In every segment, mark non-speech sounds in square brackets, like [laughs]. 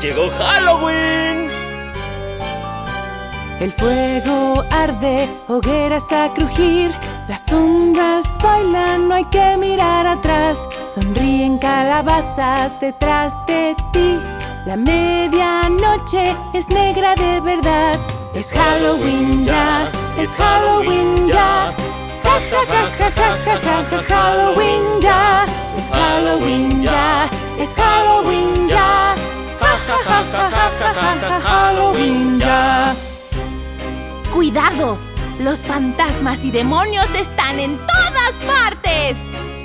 ¡Llegó Halloween! El fuego arde, hogueras a crujir Las sombras bailan, no hay que mirar atrás. Sonríen calabazas detrás de ti. La medianoche es negra de verdad. Es Halloween ya, es Halloween ya. Ja ja ja ja ja ja ja Halloween ya. Es Halloween ya, es Halloween ya Halloween ya ¡Cuidado! Los fantasmas y demonios están en todas partes.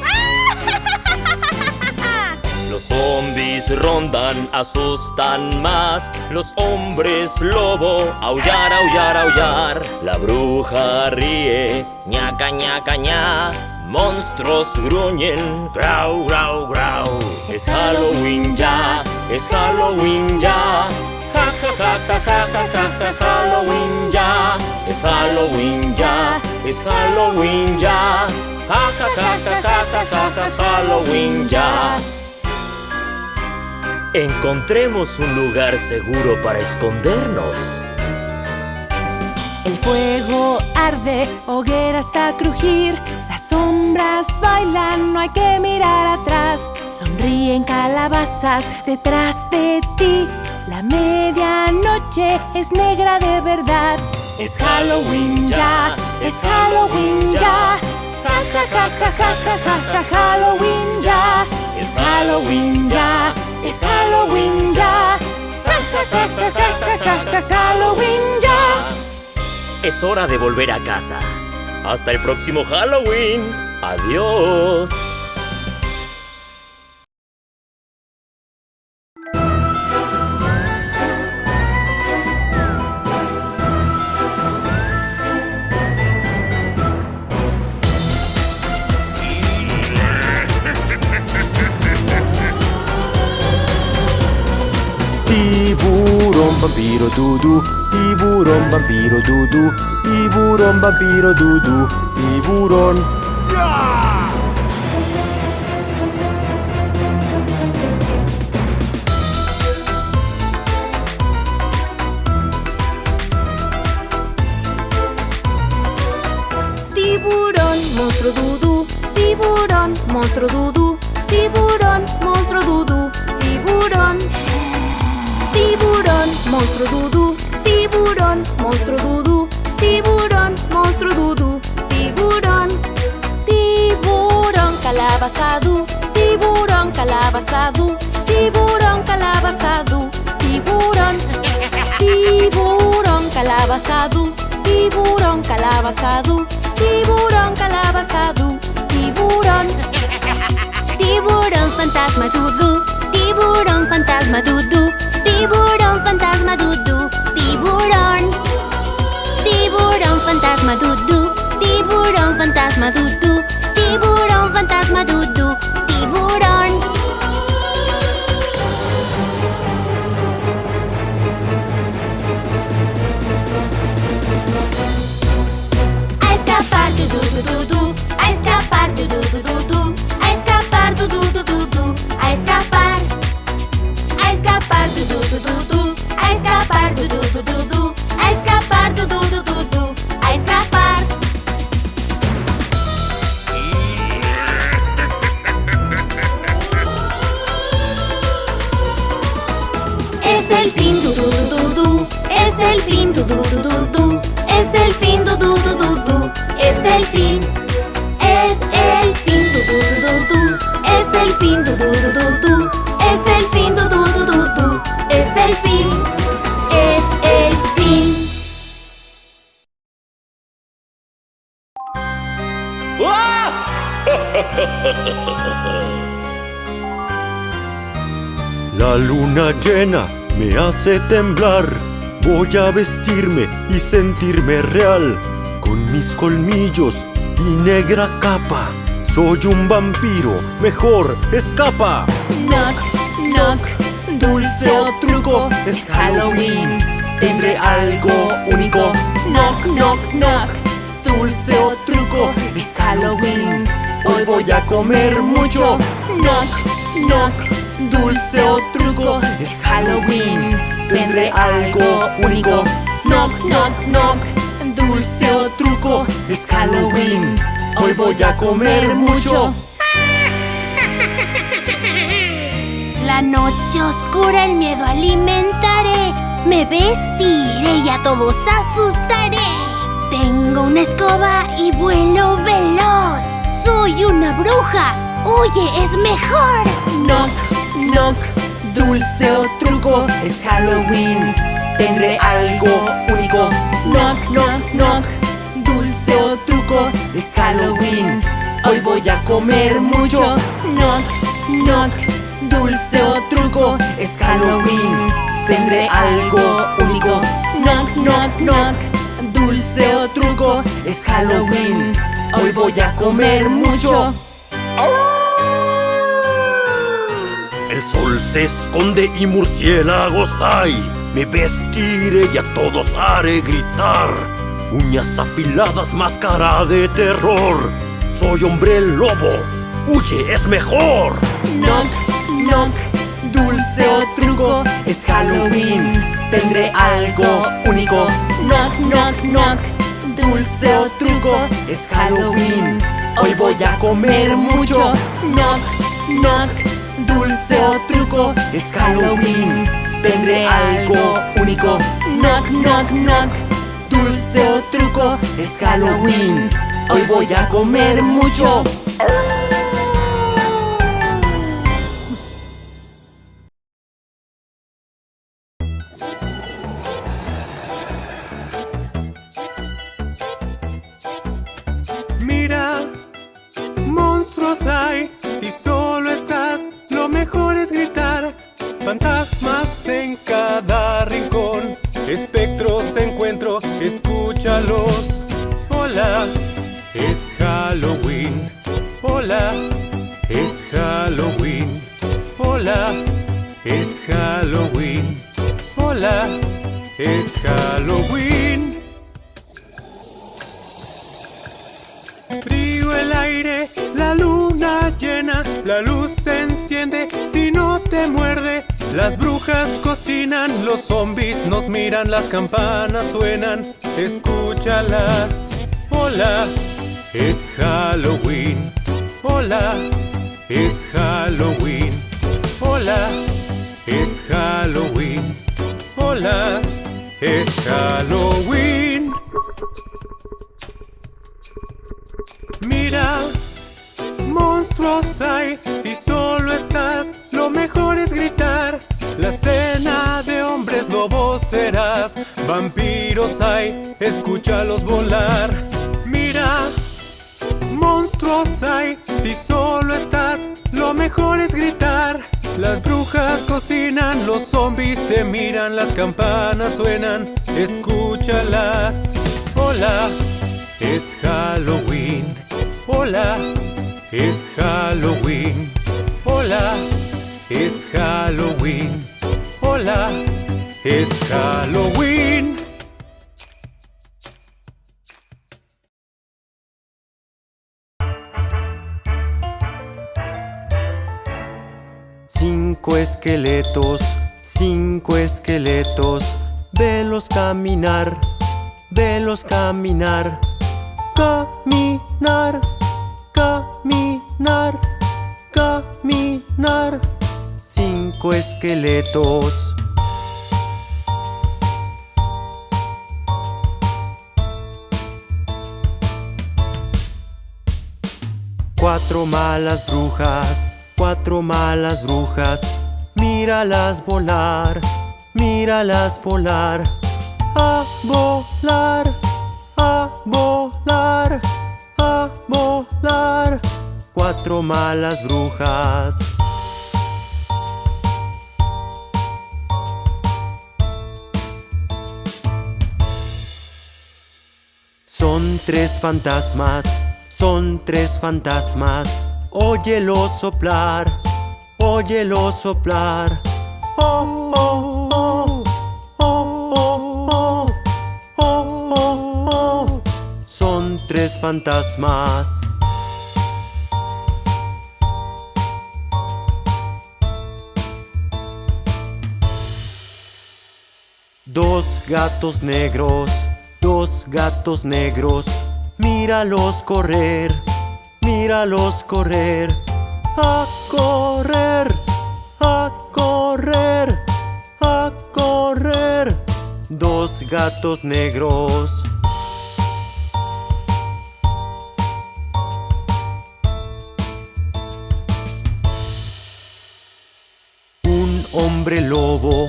[laughs] Los zombies rondan, asustan más. Los hombres lobo, aullar, aullar, aullar. La bruja ríe, ñaca, ñaca, ña. Monstruos gruñen, grau, grau, grau. Es Halloween ya, es Halloween ya. Ja, ja, ja, ja, ja, ja, ja, ja, Halloween ya. Es Halloween ya, es Halloween ya. Ja, ja, ja, ja, ja, ja, ja, ja, Halloween ya. Encontremos un lugar seguro para escondernos. El fuego arde, hogueras a crujir Las sombras bailan, no hay que mirar atrás Sonríen calabazas detrás de ti La medianoche es negra de verdad Es Halloween ya, es Halloween ya Ja ja ja ja ja ja ja Halloween ya Es Halloween ya, es Halloween ya ja ja ja ja ja ja ja Halloween ya Es hora de volver a casa. Hasta el próximo Halloween. Adiós. Vampiro, dudu, tiburón, vampiro, dudu, tiburón, vampiro, dudu, tiburón. Tiburón, monstruo dudú. Tiburón, monstruo dudú. Monstruo dudú. Tiburón, monstruo dudú. Tiburón, monstruo dudú. Tiburón. Tiburón, calabazadú. Tiburón, calabazadú. Tiburón, calabazadú. Tiburón. Tiburón, calabazadú. Tiburón, calabazadú. Tiburón, calabazadú. Tiburón. Tiburón, fantasma dudú. Tiburón, fantasma dudú. Tiburón, fantasma dudú. Tiburón. Tiburón, fantasma dudú. Tiburón, fantasma dudú. Tiburón, fantasma dudú. Tiburón. Fin, du du du du. Es el fin, du du du du. Es el fin. Es el fin. [laughs] La luna llena me hace temblar. Voy a vestirme y sentirme real. Con mis colmillos y negra capa. Soy un vampiro, mejor escapa. Knock, knock, dulce o truco, es Halloween. Tendré algo único. Knock, knock, knock, dulce o truco, es Halloween. Hoy voy a comer mucho. Knock, knock, dulce o truco, es Halloween. Tendré algo único. Knock, knock, knock, dulce o truco, es Halloween. Hoy voy a comer mucho. [laughs] La noche oscura el miedo alimentaré. Me vestiré y a todos asustaré. Tengo una escoba y vuelo veloz. Soy una bruja. Oye, es mejor. Knock, knock, dulce o truco, es Halloween. Tendré algo único. Knock, knock, knock, es Halloween. Hoy voy a comer mucho. Knock, knock, dulce o truco, es Halloween. Tendré algo único. Knock, knock, knock, dulce o truco, es Halloween. Hoy voy a comer mucho. El sol se esconde y murciélagos hay. Me vestiré y a todos haré gritar. Uñas afiladas, máscara de terror. Soy hombre lobo. Huye, es mejor. Knock, knock, dulce o truco, es Halloween. Tendré algo único. Knock, knock, knock, dulce o truco, es Halloween. Hoy voy a comer mucho. Knock, knock, dulce o truco, es Halloween. Tendré algo único. Knock, knock, knock, dulce o es Halloween. Hoy voy a comer mucho. Mira, monstruos hay, si solo estás, lo mejor es gritar. Fantasmas en cada rincón, espectros encuentro, Hola, es Halloween. Hola, es Halloween. Hola, es Halloween. Hola, es Halloween. Frío el aire, la luna llena, la luz se enciende si no te muerde. Las brujas cocinan, los zombies nos miran, las campanas suenan, escúchalas. Hola, es Halloween. Hola, es Halloween. Hola, es Halloween. Hola, es Halloween. Mira, monstruos hay, si solo estás, lo mejor es gritar. La cena de hombres lobos serás, vampiros hay, escúchalos volar. Mira, monstruos hay, si solo estás, lo mejor es gritar. Las brujas cocinan, los zombies te miran, las campanas suenan, escúchalas. Hola, es Halloween. Hola, es Halloween. Hola, es Halloween. Hola, es Halloween. Cinco esqueletos, cinco esqueletos, velos caminar, velos caminar, caminar, Cuatro malas brujas, cuatro malas brujas, míralas volar, míralas volar, a volar, a volar, a volar. Cuatro malas brujas. Son tres fantasmas, son tres fantasmas. Óyelo soplar, óyelo soplar. Oh, oh, oh, oh, oh, oh, oh, Son tres fantasmas. Dos gatos negros dos gatos negros, míralos correr, míralos correr, a correr, a correr, a correr, dos gatos negros. Un hombre lobo,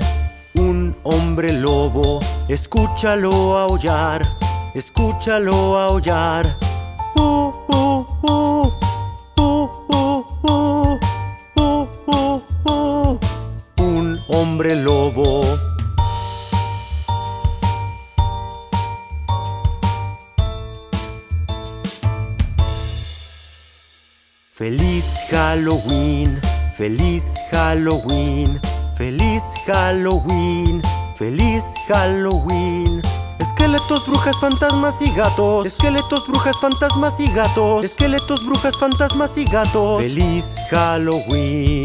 un hombre lobo, escúchalo aullar, escúchalo aullar. Uh uh uh, uh, uh, uh. Un hombre lobo. Feliz Halloween, feliz Halloween feliz Halloween, feliz Halloween. Esqueletos, brujas, fantasmas y gatos. Esqueletos, brujas, fantasmas y gatos. Esqueletos, brujas, fantasmas y gatos. Feliz Halloween.